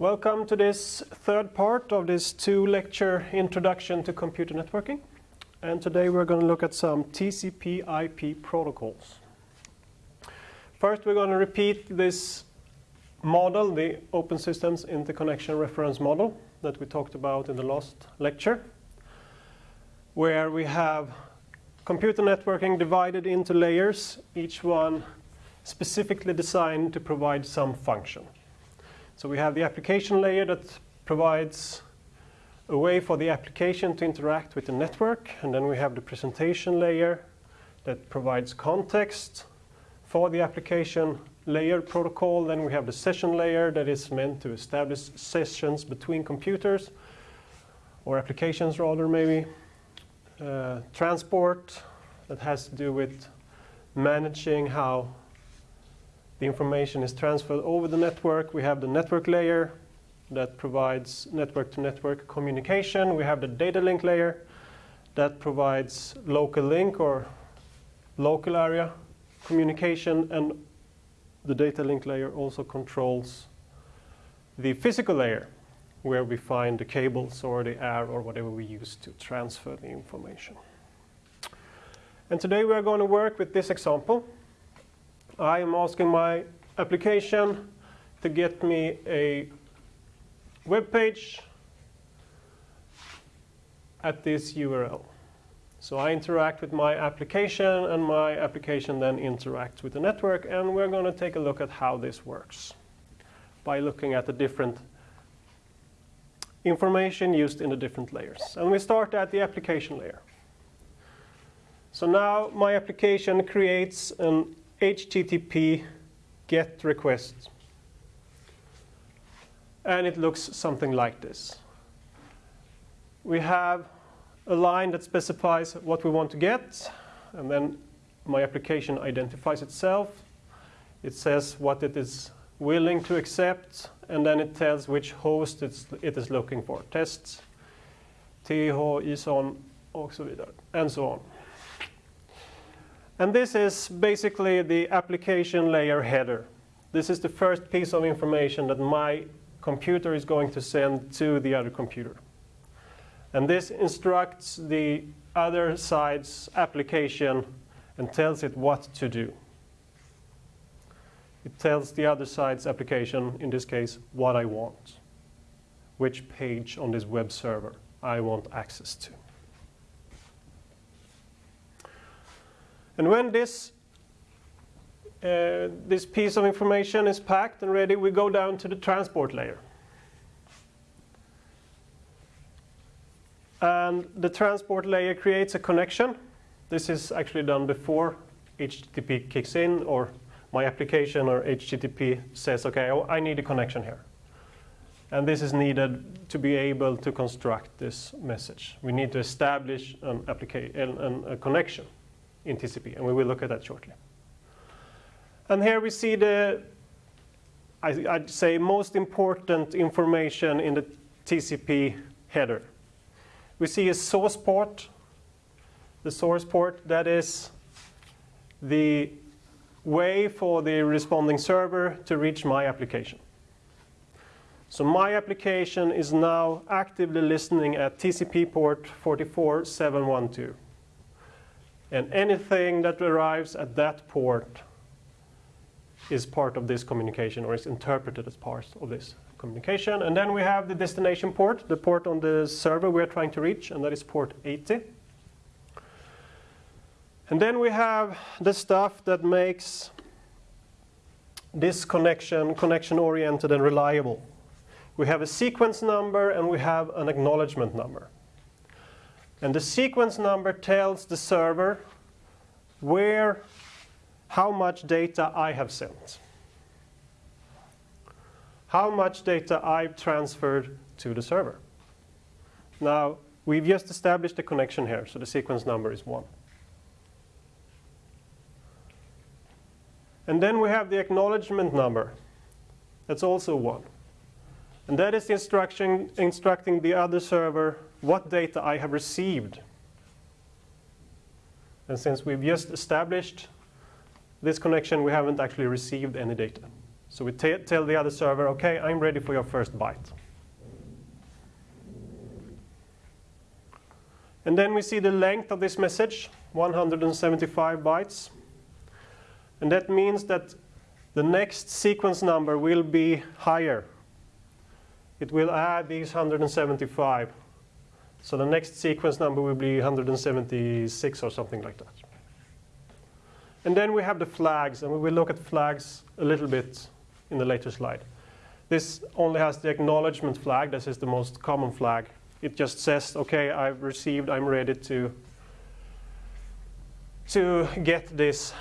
Welcome to this third part of this two-lecture introduction to computer networking. And today we're going to look at some TCP IP protocols. First we're going to repeat this model, the Open Systems Interconnection Reference Model that we talked about in the last lecture, where we have computer networking divided into layers, each one specifically designed to provide some function. So we have the application layer that provides a way for the application to interact with the network, and then we have the presentation layer that provides context for the application layer protocol. Then we have the session layer that is meant to establish sessions between computers, or applications rather maybe. Uh, transport that has to do with managing how the information is transferred over the network. We have the network layer that provides network-to-network -network communication. We have the data link layer that provides local link or local area communication. And the data link layer also controls the physical layer where we find the cables or the air or whatever we use to transfer the information. And today we are going to work with this example. I am asking my application to get me a web page at this URL. So I interact with my application and my application then interacts with the network and we're going to take a look at how this works by looking at the different information used in the different layers. And we start at the application layer. So now my application creates an HTTP GET request. And it looks something like this. We have a line that specifies what we want to get, and then my application identifies itself. It says what it is willing to accept, and then it tells which host it is looking for. Tests, TH, ISON, and so on. And this is basically the application layer header. This is the first piece of information that my computer is going to send to the other computer. And this instructs the other side's application and tells it what to do. It tells the other side's application, in this case, what I want, which page on this web server I want access to. And when this uh, this piece of information is packed and ready, we go down to the transport layer. And the transport layer creates a connection. This is actually done before HTTP kicks in or my application or HTTP says, okay, I need a connection here. And this is needed to be able to construct this message. We need to establish an application, a connection in TCP, and we will look at that shortly. And here we see the, I, would say, most important information in the TCP header. We see a source port. The source port, that is the way for the responding server to reach my application. So my application is now actively listening at TCP port 44712. And anything that arrives at that port is part of this communication or is interpreted as part of this communication. And then we have the destination port, the port on the server we're trying to reach, and that is port 80. And then we have the stuff that makes this connection connection oriented and reliable. We have a sequence number and we have an acknowledgement number. And the sequence number tells the server where how much data I have sent. How much data I've transferred to the server. Now, we've just established a connection here, so the sequence number is 1. And then we have the acknowledgement number. That's also 1. And that is the instruction instructing the other server what data I have received. And since we've just established this connection, we haven't actually received any data. So we tell the other server, okay, I'm ready for your first byte. And then we see the length of this message, 175 bytes. And that means that the next sequence number will be higher. It will add these 175. So the next sequence number will be 176 or something like that. And then we have the flags, and we will look at flags a little bit in the later slide. This only has the acknowledgement flag. This is the most common flag. It just says, OK, I've received, I'm ready to, to get this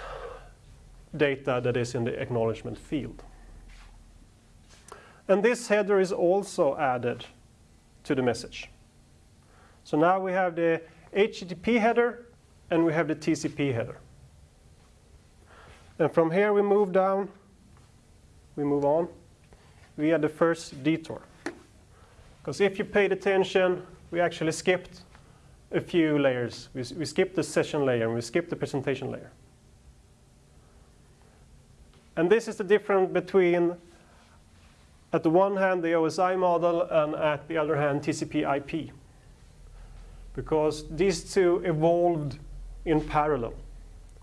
data that is in the acknowledgement field. And this header is also added to the message. So now we have the HTTP header and we have the TCP header. And from here we move down, we move on via the first detour. Because if you paid attention, we actually skipped a few layers. We, we skipped the session layer and we skipped the presentation layer. And this is the difference between, at the one hand, the OSI model, and at the other hand, TCP IP. Because these two evolved in parallel.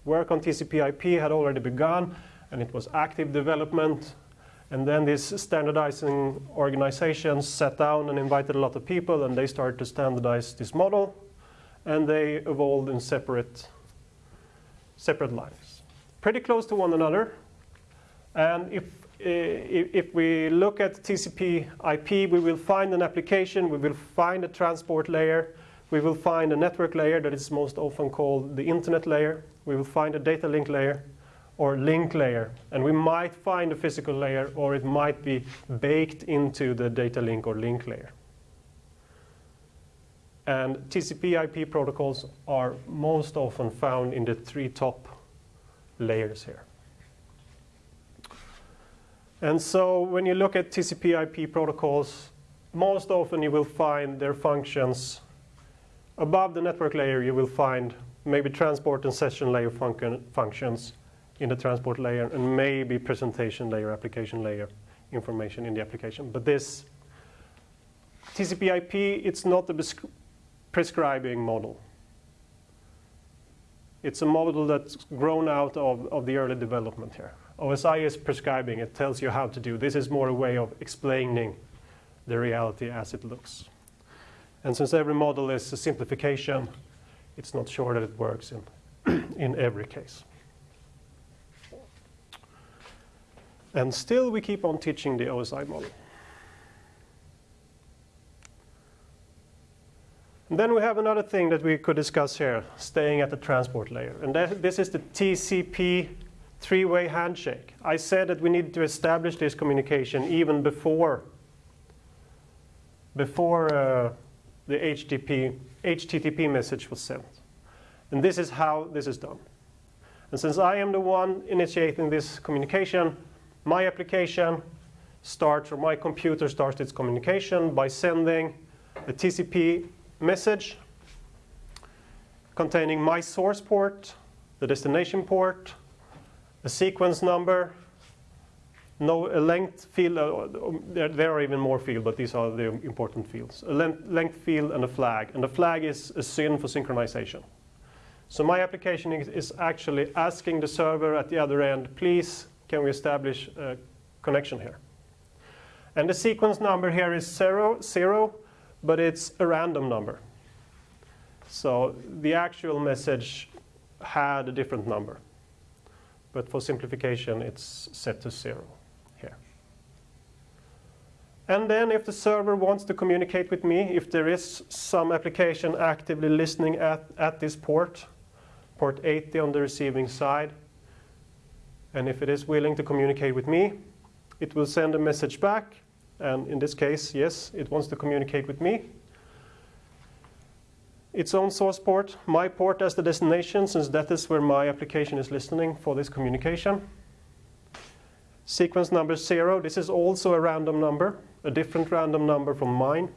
Work on TCP IP had already begun, and it was active development. And then these standardizing organizations sat down and invited a lot of people, and they started to standardize this model. And they evolved in separate, separate lines. Pretty close to one another, and if, uh, if we look at TCP IP, we will find an application, we will find a transport layer, we will find a network layer that is most often called the internet layer, we will find a data link layer or link layer, and we might find a physical layer or it might be baked into the data link or link layer. And TCP IP protocols are most often found in the three top layers here. And so when you look at TCP IP protocols, most often you will find their functions above the network layer you will find maybe transport and session layer functions in the transport layer and maybe presentation layer, application layer information in the application. But this TCP IP, it's not a prescribing model. It's a model that's grown out of, of the early development here. OSI is prescribing, it tells you how to do. This is more a way of explaining the reality as it looks. And since every model is a simplification, it's not sure that it works in, in every case. And still we keep on teaching the OSI model. And then we have another thing that we could discuss here, staying at the transport layer. And that, this is the TCP three-way handshake. I said that we need to establish this communication even before, before uh, the HTTP, HTTP message was sent. And this is how this is done. And since I am the one initiating this communication, my application starts, or my computer starts its communication by sending a TCP message containing my source port, the destination port, a sequence number, no a length field, uh, there, there, are even more fields, but these are the important fields. A length, length field and a flag, and the flag is a SYN for synchronization. So my application is, is actually asking the server at the other end, please, can we establish a connection here? And the sequence number here is zero, zero, but it's a random number. So the actual message had a different number. But for simplification, it's set to zero. And then if the server wants to communicate with me, if there is some application actively listening at, at this port, port 80 on the receiving side, and if it is willing to communicate with me, it will send a message back. And in this case, yes, it wants to communicate with me its own source port, my port as the destination, since that is where my application is listening for this communication. Sequence number zero, this is also a random number, a different random number from mine.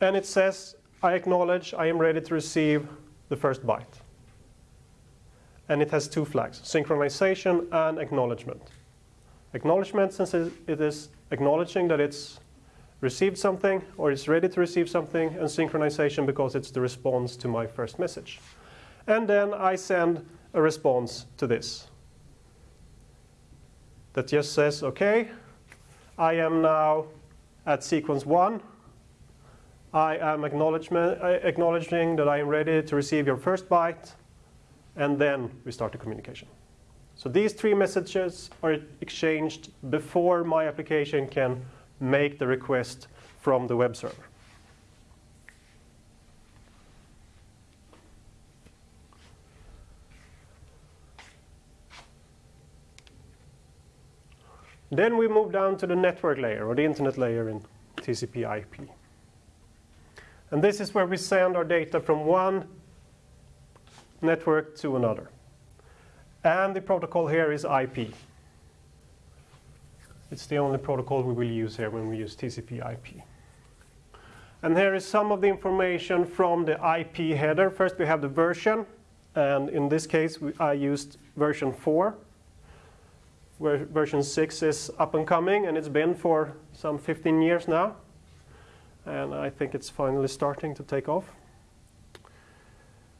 And it says, I acknowledge I am ready to receive the first byte. and it has two flags, synchronization and acknowledgement. Acknowledgement, since it is acknowledging that it's received something or it's ready to receive something, and synchronization because it's the response to my first message. And then I send a response to this that just says, okay, I am now at sequence one. I am uh, acknowledging that I am ready to receive your first byte, and then we start the communication. So these three messages are exchanged before my application can make the request from the web server. Then we move down to the network layer, or the internet layer in TCP IP. And this is where we send our data from one network to another. And the protocol here is IP. It's the only protocol we will use here when we use TCP IP. And here is some of the information from the IP header. First we have the version, and in this case we, I used version 4 where version 6 is up and coming, and it's been for some 15 years now. And I think it's finally starting to take off.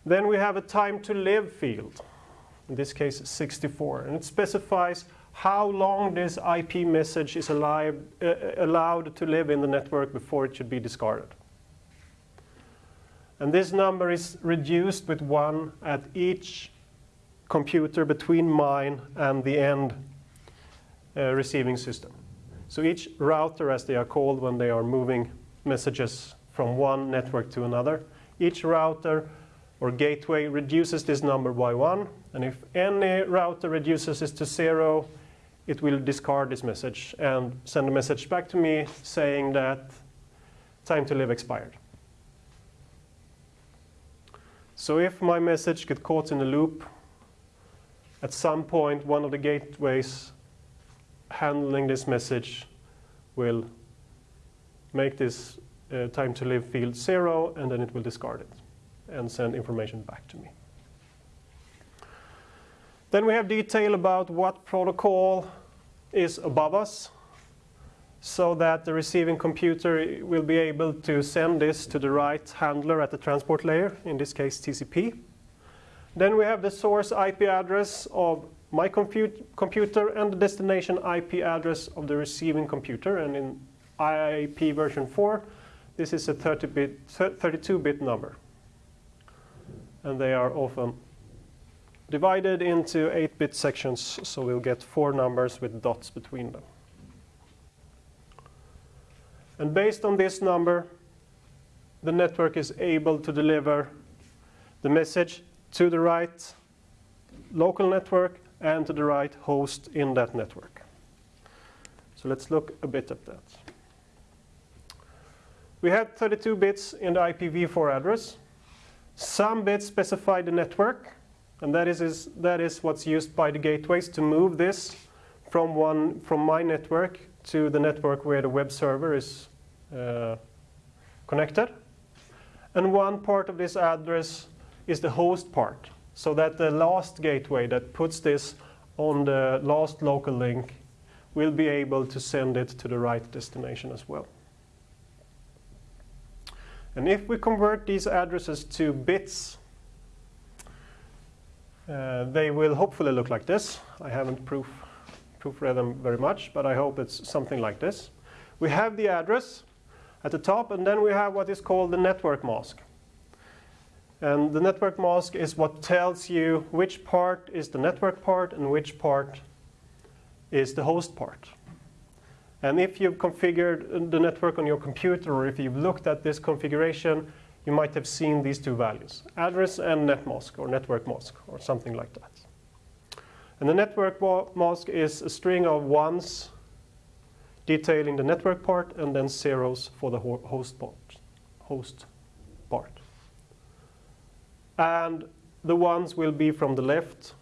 Then we have a time to live field, in this case 64, and it specifies how long this IP message is alive, uh, allowed to live in the network before it should be discarded. And this number is reduced with one at each computer between mine and the end uh, Uh, receiving system. So each router, as they are called when they are moving messages from one network to another, each router or gateway reduces this number by one. And if any router reduces this to zero, it will discard this message and send a message back to me saying that time to live expired. So if my message gets caught in a loop, at some point one of the gateways handling this message will make this uh, time to live field zero and then it will discard it and send information back to me. Then we have detail about what protocol is above us so that the receiving computer will be able to send this to the right handler at the transport layer, in this case TCP. Then we have the source IP address of my compute, computer and the destination IP address of the receiving computer. And in IP version 4, this is a 30-bit, 32-bit number. And they are often divided into 8-bit sections, so we'll get four numbers with dots between them. And based on this number, the network is able to deliver the message to the right local network and to the right host in that network. So let's look a bit at that. We have 32 bits in the IPv4 address. Some bits specify the network, and that is, is, that is what's used by the gateways to move this from, one, from my network to the network where the web server is uh, connected. And one part of this address is the host part so that the last gateway that puts this on the last local link will be able to send it to the right destination as well. And if we convert these addresses to bits, uh, they will hopefully look like this. I haven't proof, proofread them very much, but I hope it's something like this. We have the address at the top, and then we have what is called the network mask. And the network mask is what tells you which part is the network part and which part is the host part. And if you've configured the network on your computer or if you've looked at this configuration, you might have seen these two values, address and netmask or network mask or something like that. And the network mask is a string of ones detailing the network part and then zeros for the host part. Host and the ones will be from the left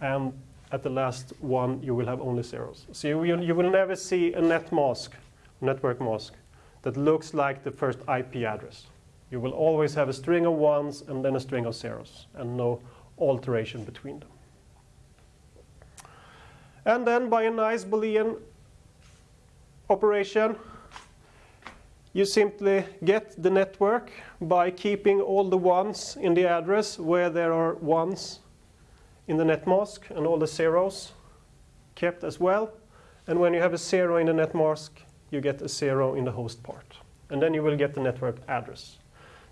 and at the last one you will have only zeros. So you, you, you will never see a net mask, network mask, that looks like the first IP address. You will always have a string of ones and then a string of zeros and no alteration between them. And then by a nice Boolean operation, you simply get the network by keeping all the ones in the address where there are ones in the net mask and all the zeros kept as well. And when you have a zero in the net mask, you get a zero in the host part. And then you will get the network address.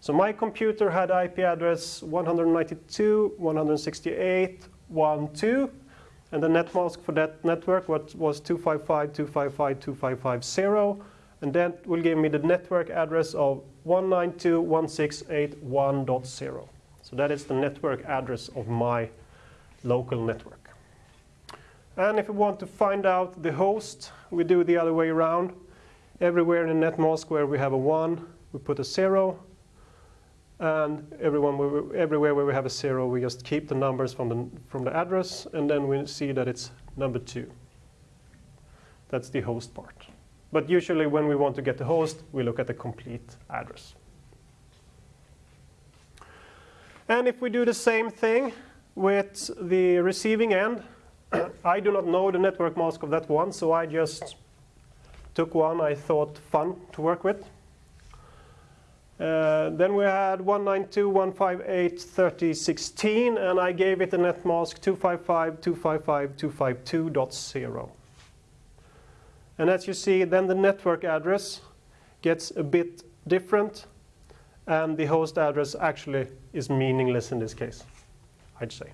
So my computer had IP address 192.168.1.2, and the net mask for that network was, was 255.255.255.0, and that will give me the network address of 192.168.1.0. So that is the network address of my local network. And if we want to find out the host, we do the other way around. Everywhere in the net mask where we have a 1, we put a 0. And everyone, everywhere where we have a 0, we just keep the numbers from the, from the address, and then we see that it's number 2. That's the host part. But usually when we want to get the host, we look at the complete address. And if we do the same thing with the receiving end, I do not know the network mask of that one, so I just took one I thought fun to work with. Uh, then we had 192.158.30.16, and I gave it a net mask 255.255.252.0. And as you see, then the network address gets a bit different, and the host address actually is meaningless in this case, I'd say.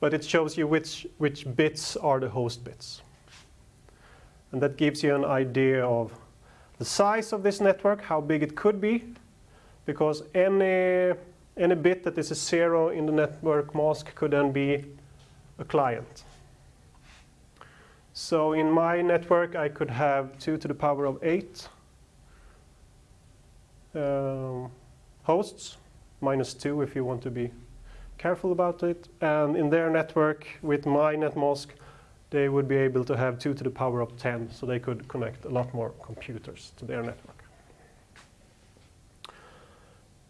But it shows you which, which bits are the host bits. And that gives you an idea of the size of this network, how big it could be, because any, any bit that is a zero in the network mask could then be a client. So in my network, I could have 2 to the power of 8 um, hosts, minus 2 if you want to be careful about it. And in their network, with my netmask, they would be able to have 2 to the power of 10, so they could connect a lot more computers to their network.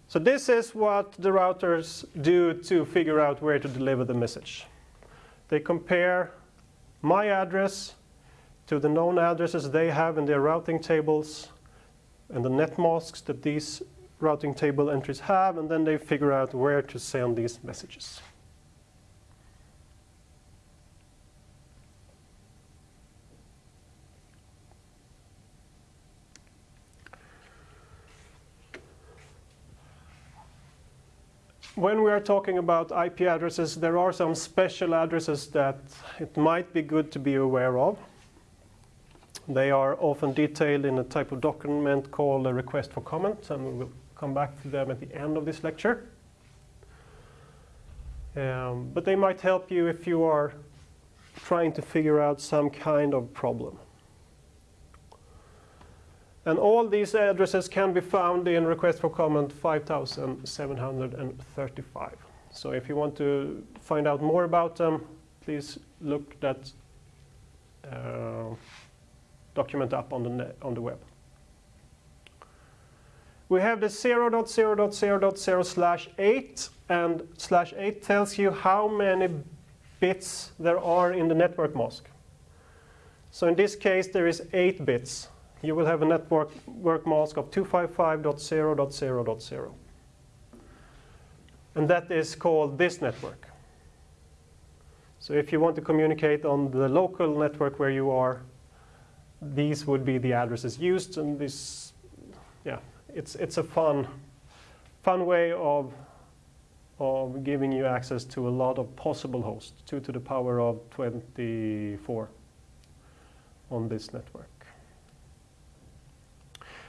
So this is what the routers do to figure out where to deliver the message. They compare my address to the known addresses they have in their routing tables and the net masks that these routing table entries have, and then they figure out where to send these messages. When we are talking about IP addresses, there are some special addresses that it might be good to be aware of. They are often detailed in a type of document called a request for comment, and we will come back to them at the end of this lecture. Um, but they might help you if you are trying to figure out some kind of problem. And all these addresses can be found in request for comment 5735. So if you want to find out more about them, please look that uh, document up on the, on the web. We have the 0.0.0.0 slash 8, and slash 8 tells you how many bits there are in the network mask. So in this case, there is 8 bits you will have a network work mask of 255.0.0.0. And that is called this network. So if you want to communicate on the local network where you are, these would be the addresses used. And this, yeah, it's, it's a fun, fun way of, of giving you access to a lot of possible hosts, 2 to the power of 24 on this network.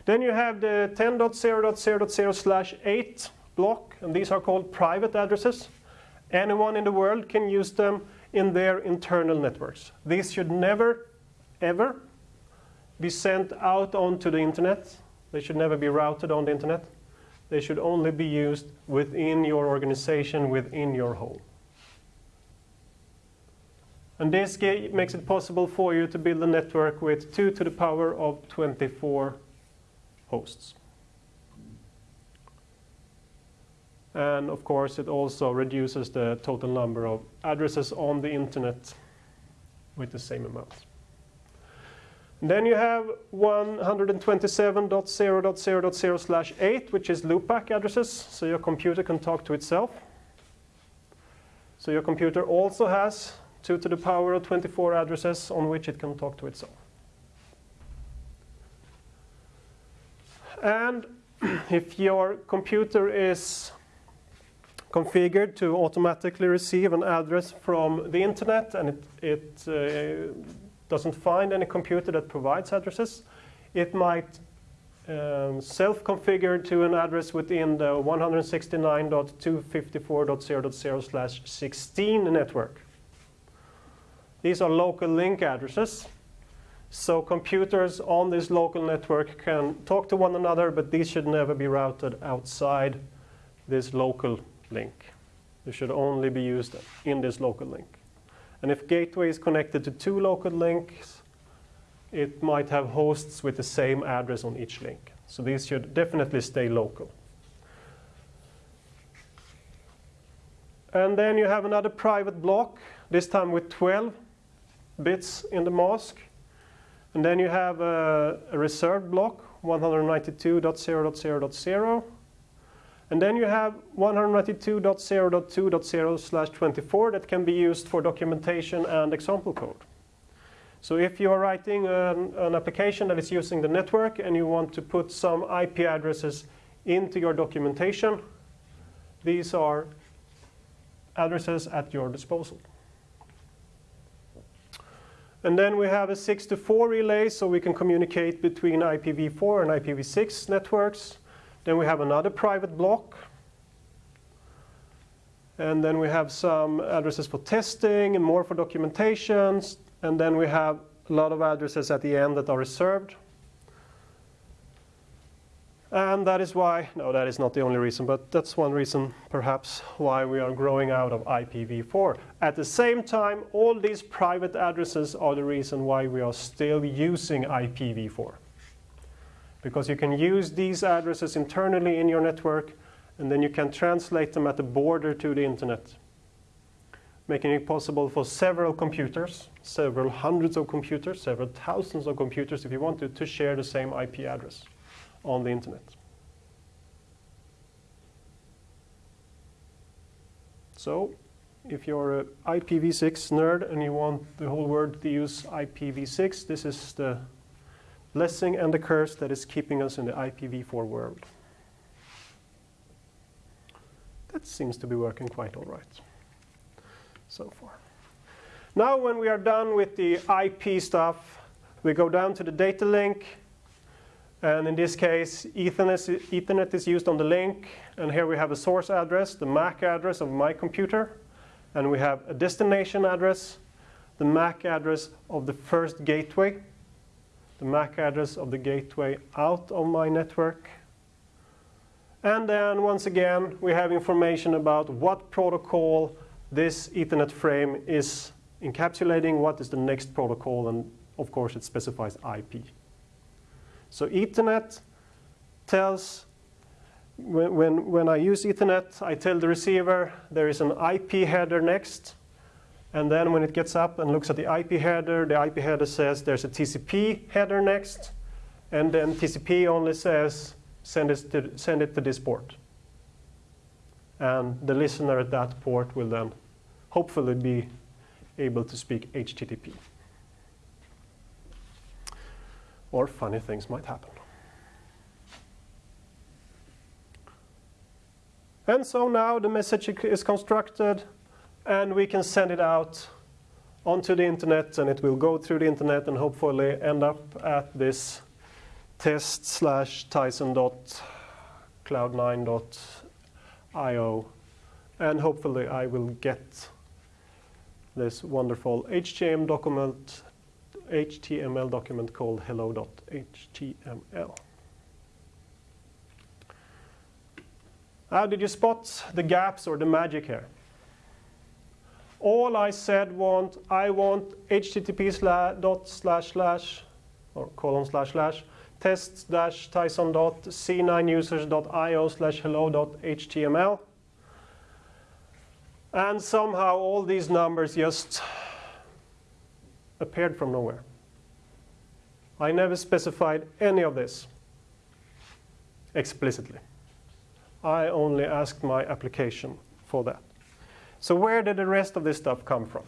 Then you have the 10.0.0.0 slash 8 block, and these are called private addresses. Anyone in the world can use them in their internal networks. These should never, ever be sent out onto the internet. They should never be routed on the internet. They should only be used within your organization, within your home. And this makes it possible for you to build a network with 2 to the power of 24 hosts. And of course, it also reduces the total number of addresses on the internet with the same amount. Then you have 127.0.0.0 slash 8, which is loopback addresses, so your computer can talk to itself. So your computer also has 2 to the power of 24 addresses on which it can talk to itself. And if your computer is configured to automatically receive an address from the internet and it, it uh, doesn't find any computer that provides addresses, it might um, self-configure to an address within the 169.254.0.0 16 network. These are local link addresses. So computers on this local network can talk to one another, but these should never be routed outside this local link. They should only be used in this local link. And if gateway is connected to two local links, it might have hosts with the same address on each link. So these should definitely stay local. And then you have another private block, this time with 12 bits in the mask. And then you have a, a reserved block, 192.0.0.0. And then you have 192.0.2.0 slash 24 that can be used for documentation and example code. So if you are writing an, an, application that is using the network and you want to put some IP addresses into your documentation, these are addresses at your disposal. And then we have a 6 to 4 relay, so we can communicate between IPv4 and IPv6 networks. Then we have another private block. And then we have some addresses for testing and more for documentations. And then we have a lot of addresses at the end that are reserved. And that is why, no, that is not the only reason, but that's one reason perhaps why we are growing out of IPv4. At the same time, all these private addresses are the reason why we are still using IPv4 because you can use these addresses internally in your network and then you can translate them at the border to the internet, making it possible for several computers, several hundreds of computers, several thousands of computers if you want to, to share the same IP address on the internet. So if you're an IPv6 nerd and you want the whole world to use IPv6, this is the blessing and the curse that is keeping us in the IPv4 world. That seems to be working quite all right so far. Now when we are done with the IP stuff, we go down to the data link. And in this case, Ethernet, Ethernet is used on the link. And here we have a source address, the MAC address of my computer. And we have a destination address, the MAC address of the first gateway the MAC address of the gateway out of my network. And then once again, we have information about what protocol this Ethernet frame is encapsulating, what is the next protocol, and of course it specifies IP. So Ethernet tells, when, when, when I use Ethernet, I tell the receiver there is an IP header next, and then when it gets up and looks at the IP header, the IP header says there's a TCP header next. And then TCP only says send it to, send it to this port. And the listener at that port will then hopefully be able to speak HTTP. Or funny things might happen. And so now the message is constructed and we can send it out onto the internet and it will go through the internet and hopefully end up at this test slash tyson dot cloud9 dot io and hopefully I will get this wonderful HTML document HTML document called hello.html. How did you spot the gaps or the magic here? all I said want I want http slash dot slash slash or colon slash slash test dash tyson dot c9 users dot io slash hello dot html And somehow all these numbers just appeared from nowhere. I never specified any of this explicitly. I only asked my application for that. So where did the rest of this stuff come from?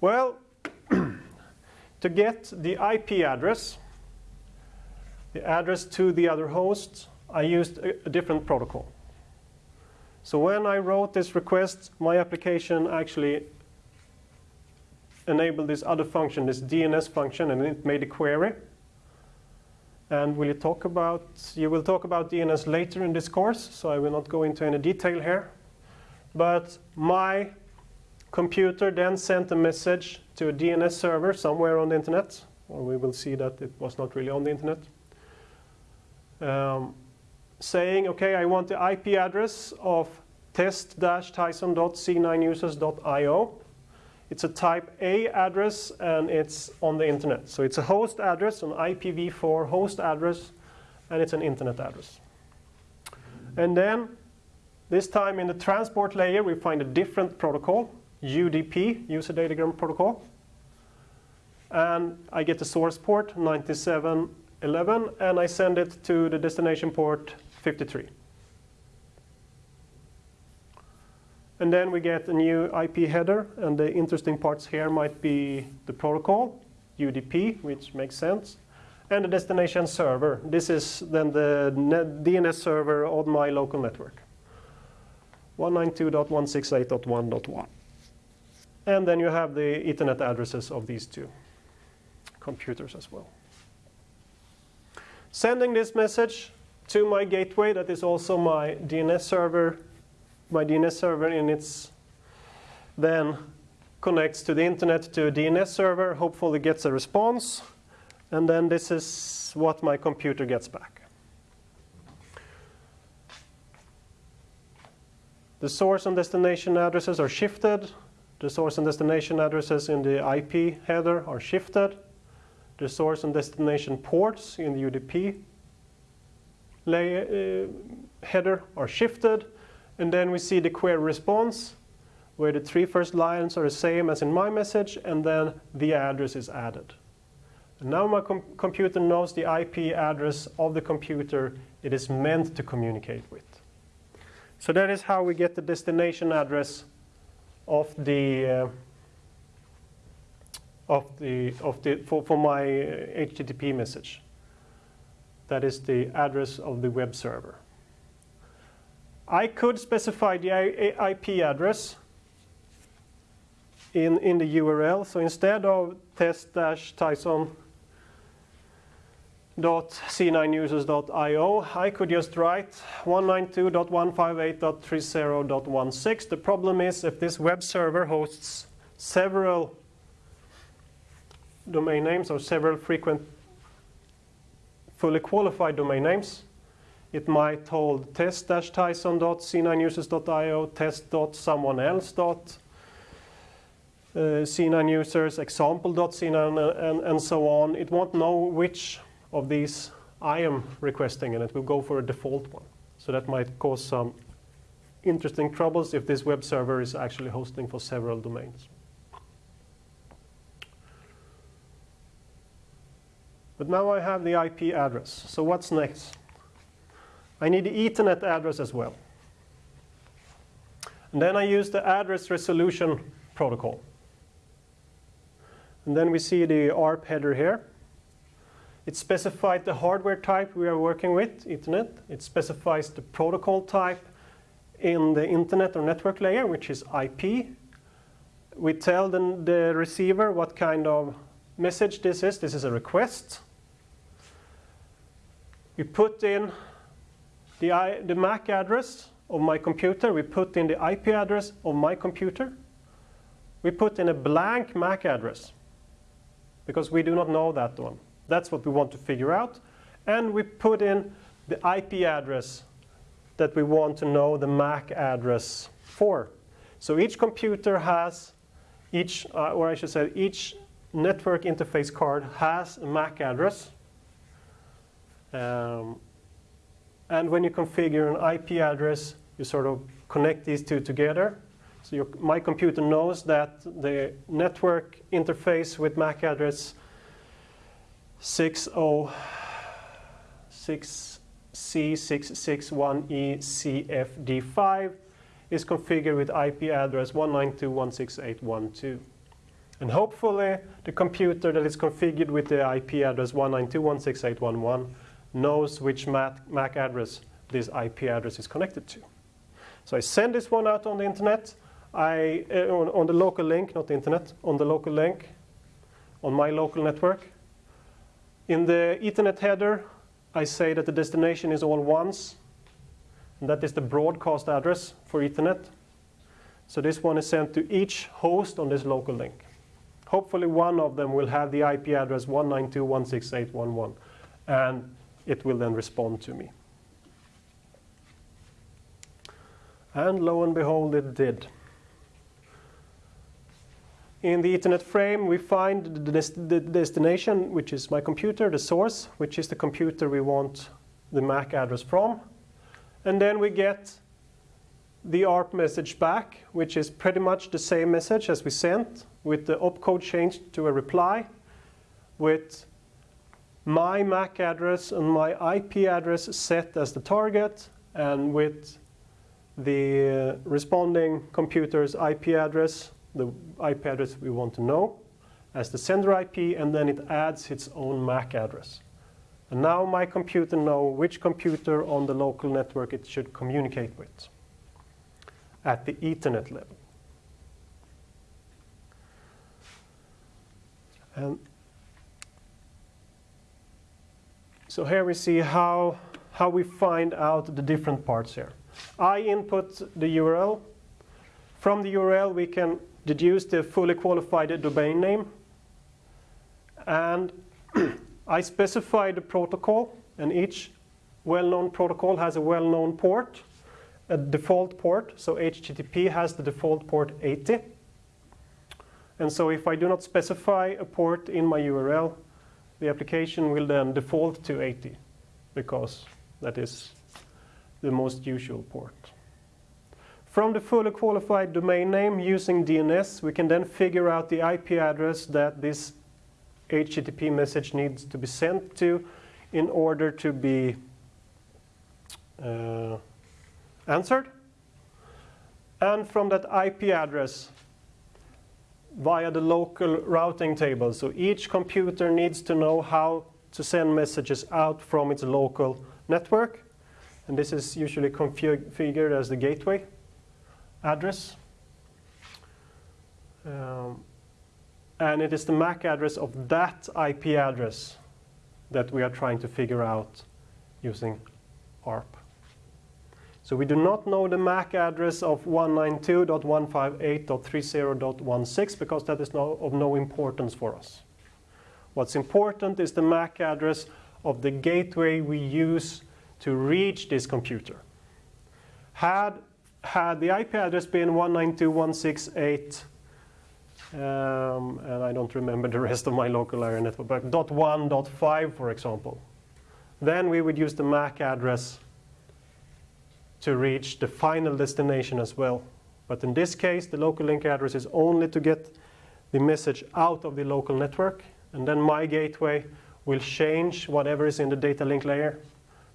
Well, to get the IP address, the address to the other host, I used a, a different protocol. So when I wrote this request, my application actually enabled this other function, this DNS function, and it made a query. And will you talk about, you will talk about DNS later in this course, so I will not go into any detail here. But my computer then sent a message to a DNS server somewhere on the internet, or we will see that it was not really on the internet, um, saying, okay, I want the IP address of test-tyson.c9users.io it's a type A address and it's on the internet. So it's a host address, an IPv4 host address, and it's an internet address. And then, this time in the transport layer, we find a different protocol, UDP, User Datagram Protocol. And I get the source port, 9711, and I send it to the destination port, 53. And then we get a new IP header, and the interesting parts here might be the protocol, UDP, which makes sense, and the destination server. This is then the DNS server on my local network. 192.168.1.1. And then you have the Ethernet addresses of these two computers as well. Sending this message to my gateway, that is also my DNS server my DNS server in its then connects to the internet to a DNS server, hopefully gets a response, and then this is what my computer gets back. The source and destination addresses are shifted. The source and destination addresses in the IP header are shifted. The source and destination ports in the UDP layer, uh, header are shifted. And then we see the query response, where the three first lines are the same as in my message, and then the address is added. And now my com computer knows the IP address of the computer it is meant to communicate with. So that is how we get the destination address of the uh, of the of the for, for my HTTP message. That is the address of the web server. I could specify the IP address in, in the URL. So instead of test-tyson.c9users.io, I could just write 192.158.30.16. The problem is if this web server hosts several domain names or several frequent fully qualified domain names, it might hold test-tyson.c9users.io, test.someone else. Uh, C9 users, example.c9, and, and so on. It won't know which of these I am requesting, and it will go for a default one. So that might cause some interesting troubles if this web server is actually hosting for several domains. But now I have the IP address. So what's next? I need the Ethernet address as well. And then I use the address resolution protocol. And then we see the ARP header here. It specifies the hardware type we are working with, Ethernet. It specifies the protocol type in the internet or network layer, which is IP. We tell the, the receiver what kind of message this is. This is a request. We put in the, I, the MAC address of my computer, we put in the IP address of my computer. We put in a blank MAC address because we do not know that one. That's what we want to figure out. And we put in the IP address that we want to know the MAC address for. So each computer has, each, uh, or I should say, each network interface card has a MAC address. Um, and when you configure an IP address, you sort of connect these two together. So your, my computer knows that the network interface with MAC address 606C661ECFD5 is configured with IP address 192.168.1.2. And hopefully the computer that is configured with the IP address 192.168.1.1 knows which MAC address this IP address is connected to. So I send this one out on the internet, I, uh, on, on the local link, not the internet, on the local link, on my local network. In the Ethernet header, I say that the destination is all ones, and that is the broadcast address for Ethernet. So this one is sent to each host on this local link. Hopefully one of them will have the IP address 192.168.1.1, and it will then respond to me. And lo and behold, it did. In the Ethernet frame, we find the, des the, destination, which is my computer, the source, which is the computer we want the MAC address from. And then we get the ARP message back, which is pretty much the same message as we sent, with the opcode changed to a reply, with my MAC address and my IP address set as the target, and with the responding computer's IP address, the IP address we want to know, as the sender IP, and then it adds its own MAC address. And now my computer know which computer on the local network it should communicate with at the Ethernet level. And so here we see how, how we find out the different parts here. I input the URL. From the URL, we can deduce the fully qualified domain name. And I specify the protocol, and each well-known protocol has a well-known port, a default port. So HTTP has the default port 80. And so if I do not specify a port in my URL, the application will then default to 80 because that is the most usual port. From the fully qualified domain name using DNS, we can then figure out the IP address that this HTTP message needs to be sent to in order to be uh, answered. And from that IP address via the local routing table. So each computer needs to know how to send messages out from its local network. And this is usually configured as the gateway address. Um, and it is the MAC address of that IP address that we are trying to figure out using ARP. So we do not know the MAC address of 192.158.30.16 because that is no, of no importance for us. What's important is the MAC address of the gateway we use to reach this computer. Had, had the IP address been 192.168, um, and I don't remember the rest of my local area network, but dot .1, .5, for example, then we would use the MAC address to reach the final destination as well. But in this case, the local link address is only to get the message out of the local network, and then my gateway will change whatever is in the data link layer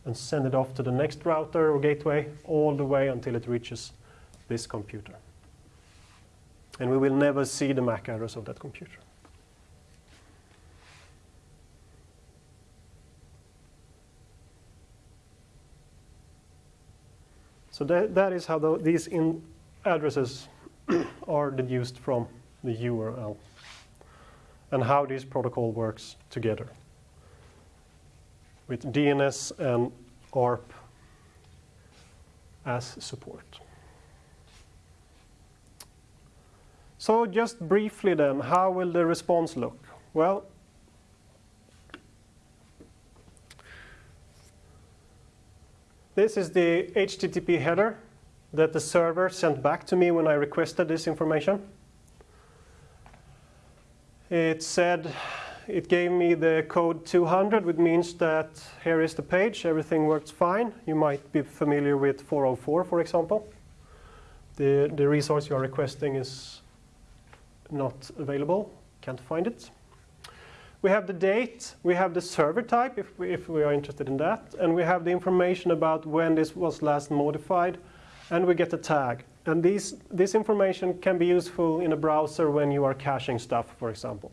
and send it off to the next router or gateway all the way until it reaches this computer. And we will never see the MAC address of that computer. So that, that is how the, these addresses are deduced from the URL and how this protocol works together with DNS and ARP as support. So just briefly then, how will the response look? Well, this is the HTTP header that the server sent back to me when I requested this information. It said it gave me the code 200, which means that here is the page, everything works fine. You might be familiar with 404, for example. The, the resource you are requesting is not available, can't find it. We have the date, we have the server type if we, if we are interested in that, and we have the information about when this was last modified, and we get a tag. And these, this information can be useful in a browser when you are caching stuff, for example.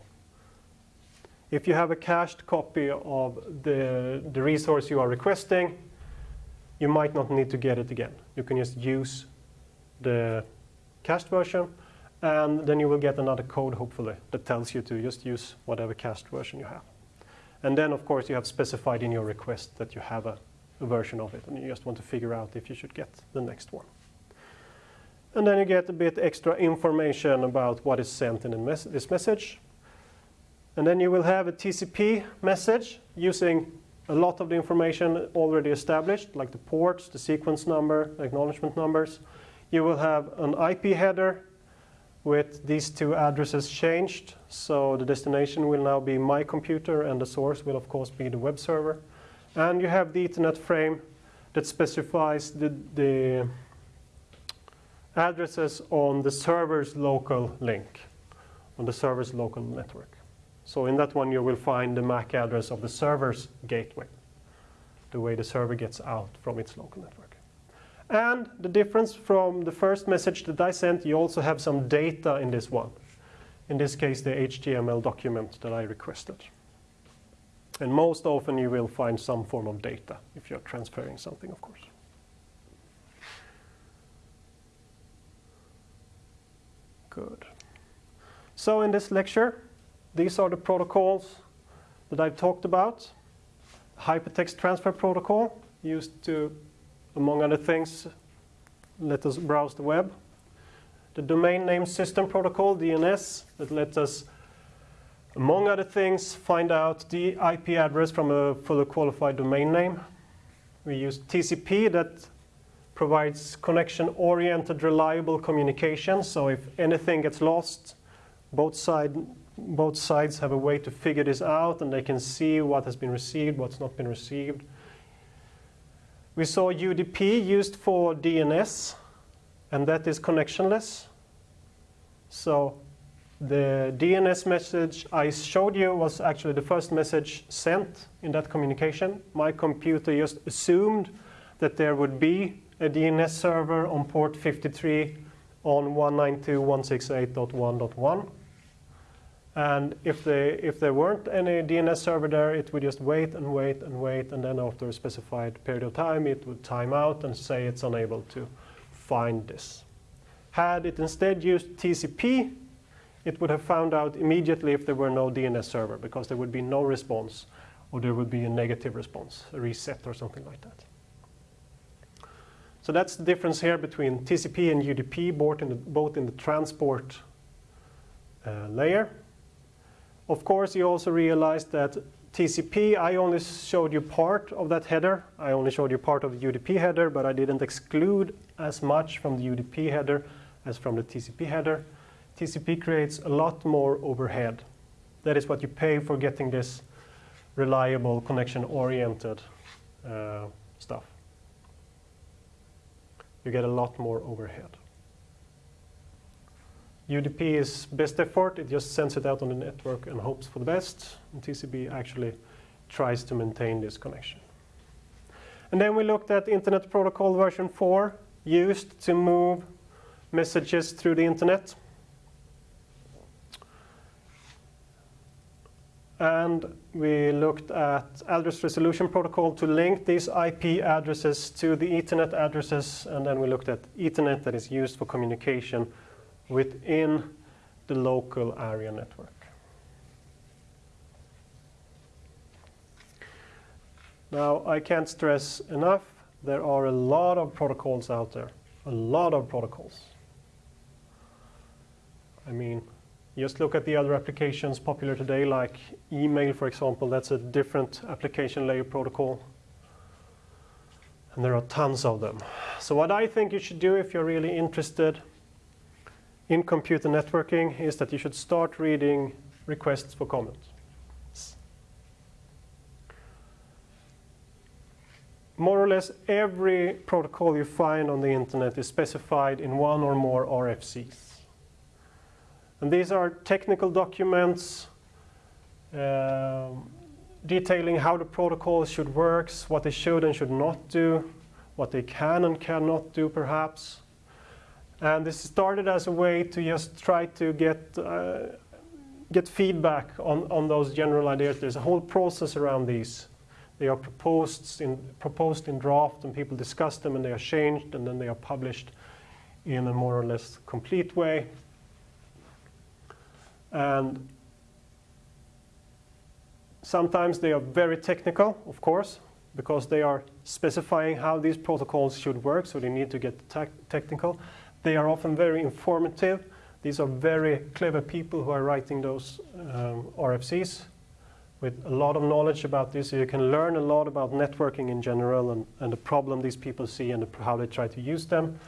If you have a cached copy of the, the resource you are requesting, you might not need to get it again. You can just use the cached version, and then you will get another code, hopefully, that tells you to just use whatever cached version you have. And then, of course, you have specified in your request that you have a, a version of it, and you just want to figure out if you should get the next one. And then you get a bit extra information about what is sent in mes this message. And then you will have a TCP message using a lot of the information already established, like the ports, the sequence number, acknowledgement numbers. You will have an IP header with these two addresses changed. So the destination will now be my computer and the source will of course be the web server. And you have the Ethernet frame that specifies the, the addresses on the server's local link, on the server's local network. So in that one you will find the MAC address of the server's gateway, the way the server gets out from its local network. And the difference from the first message that I sent, you also have some data in this one. In this case, the HTML document that I requested. And most often you will find some form of data if you're transferring something, of course. Good. So in this lecture, these are the protocols that I've talked about. Hypertext Transfer Protocol, used to among other things, let us browse the web. The Domain Name System Protocol, DNS, that lets us, among other things, find out the IP address from a fully qualified domain name. We use TCP that provides connection-oriented, reliable communication. So if anything gets lost, both, side, both sides have a way to figure this out, and they can see what has been received, what's not been received. We saw UDP used for DNS, and that is connectionless. So the DNS message I showed you was actually the first message sent in that communication. My computer just assumed that there would be a DNS server on port 53 on 192.168.1.1. And if, they, if there weren't any DNS server there, it would just wait and wait and wait, and then after a specified period of time, it would time out and say it's unable to find this. Had it instead used TCP, it would have found out immediately if there were no DNS server, because there would be no response, or there would be a negative response, a reset or something like that. So that's the difference here between TCP and UDP, both in the, both in the transport uh, layer of course, you also realize that TCP, I only showed you part of that header. I only showed you part of the UDP header, but I didn't exclude as much from the UDP header as from the TCP header. TCP creates a lot more overhead. That is what you pay for getting this reliable, connection-oriented uh, stuff. You get a lot more overhead. UDP is best effort. It just sends it out on the network and hopes for the best. And TCP actually tries to maintain this connection. And then we looked at Internet Protocol version 4 used to move messages through the internet. And we looked at address resolution protocol to link these IP addresses to the Ethernet addresses. And then we looked at Ethernet that is used for communication within the local area network. Now, I can't stress enough, there are a lot of protocols out there, a lot of protocols. I mean, just look at the other applications popular today, like email, for example. That's a different application layer protocol. And there are tons of them. So what I think you should do if you're really interested in computer networking is that you should start reading requests for comments. More or less every protocol you find on the internet is specified in one or more RFCs. And these are technical documents um, detailing how the protocols should work, what they should and should not do, what they can and cannot do perhaps. And this started as a way to just try to get uh, get feedback on, on those general ideas. There's a whole process around these. They are proposed in, proposed in draft and people discuss them and they are changed and then they are published in a more or less complete way. And sometimes they are very technical, of course, because they are specifying how these protocols should work, so they need to get technical. They are often very informative. These are very clever people who are writing those um, RFCs with a lot of knowledge about this. You can learn a lot about networking in general and, and the problem these people see and the, how they try to use them.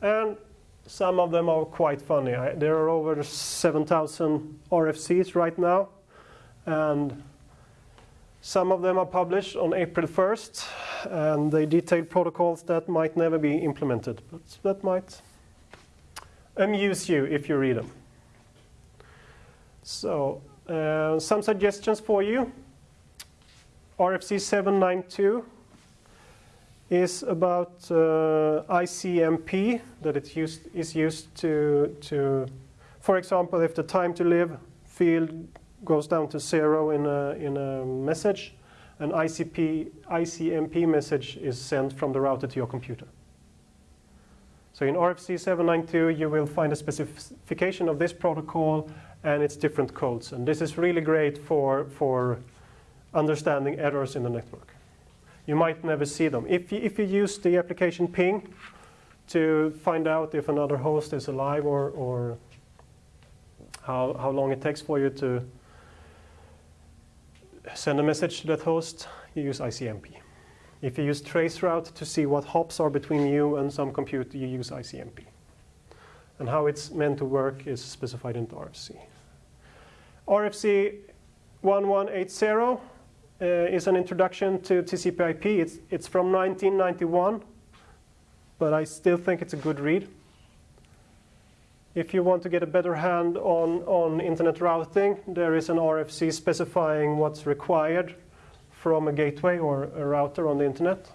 And some of them are quite funny. I, there are over 7,000 RFCs right now. And some of them are published on April 1st. And they detail protocols that might never be implemented. But that might amuse you if you read them. So uh, some suggestions for you. RFC 792 is about uh, ICMP that it used, is used to, to, for example, if the time to live field goes down to zero in a, in a message, an ICP, ICMP message is sent from the router to your computer. So in RFC 792, you will find a specification of this protocol and its different codes. And this is really great for, for understanding errors in the network. You might never see them. If you, if you use the application ping to find out if another host is alive or, or how, how long it takes for you to send a message to that host, you use ICMP. If you use traceroute to see what hops are between you and some compute, you use ICMP. And how it's meant to work is specified in the RFC. RFC 1180 uh, is an introduction to TCP IP. It's, it's from 1991, but I still think it's a good read. If you want to get a better hand on, on internet routing, there is an RFC specifying what's required from a gateway or a router on the internet,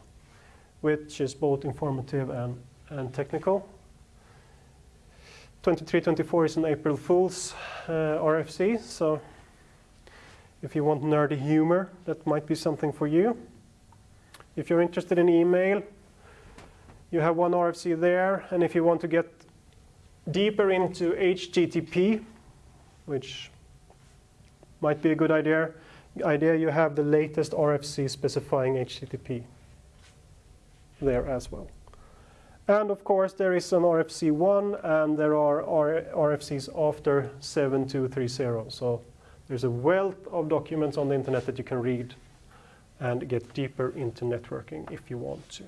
which is both informative and, and technical. 2324 is an April Fool's uh, RFC, so if you want nerdy humor, that might be something for you. If you're interested in email, you have one RFC there, and if you want to get deeper into HTTP, which might be a good idea, idea you have the latest RFC specifying HTTP there as well. And of course, there is an RFC 1, and there are RFCs after 7230. So there's a wealth of documents on the internet that you can read and get deeper into networking if you want to.